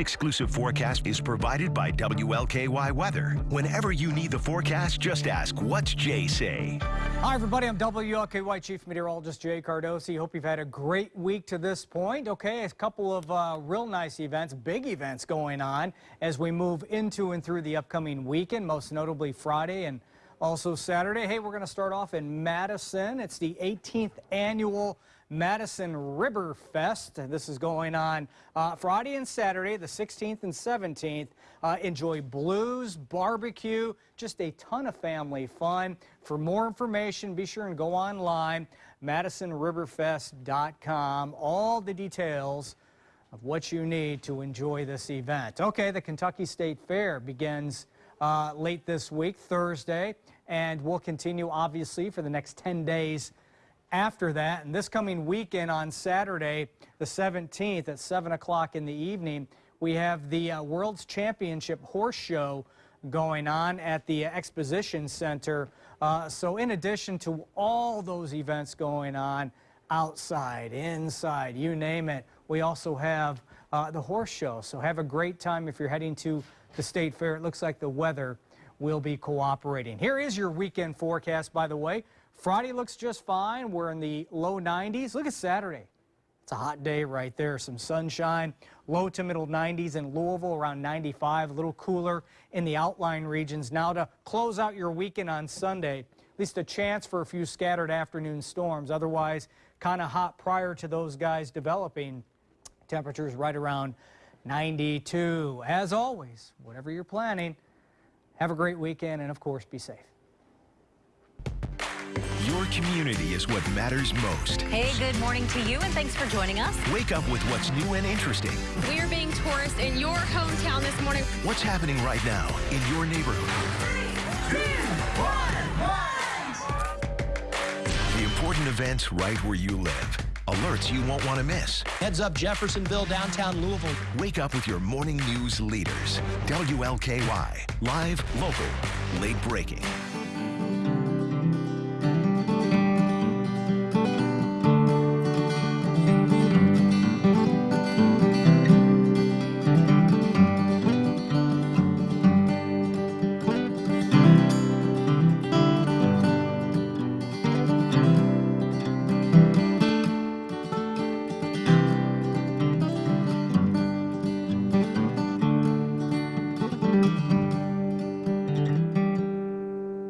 Exclusive forecast is provided by WLKY Weather. Whenever you need the forecast, just ask, what's Jay say? Hi, everybody. I'm WLKY Chief Meteorologist Jay Cardosi. Hope you've had a great week to this point. Okay, a couple of uh, real nice events, big events going on as we move into and through the upcoming weekend, most notably Friday and also Saturday. Hey, we're going to start off in Madison. It's the 18th annual Madison River Fest. This is going on uh, Friday and Saturday, the 16th and 17th. Uh, enjoy blues, barbecue, just a ton of family fun. For more information, be sure and go online, madisonriverfest.com. All the details of what you need to enjoy this event. Okay, the Kentucky State Fair begins uh, late this week, Thursday, and will continue obviously for the next 10 days after that. And this coming weekend on Saturday, the 17th at 7 o'clock in the evening, we have the uh, World's Championship Horse Show going on at the Exposition Center. Uh, so in addition to all those events going on outside, inside, you name it, we also have uh, the horse show. So have a great time if you're heading to the State Fair. It looks like the weather will be cooperating. Here is your weekend forecast, by the way. Friday looks just fine. We're in the low 90s. Look at Saturday. It's a hot day right there. Some sunshine. Low to middle 90s in Louisville, around 95. A little cooler in the outlying regions. Now to close out your weekend on Sunday, at least a chance for a few scattered afternoon storms. Otherwise, kind of hot prior to those guys developing. Temperatures right around 92. As always, whatever you're planning, have a great weekend and, of course, be safe. Your community is what matters most. Hey, good morning to you, and thanks for joining us. Wake up with what's new and interesting. We are being tourists in your hometown this morning. What's happening right now in your neighborhood? Three, two, one, the important events right where you live. Alerts you won't want to miss. Heads up Jeffersonville, downtown Louisville. Wake up with your morning news leaders. WLKY. Live, local, late breaking.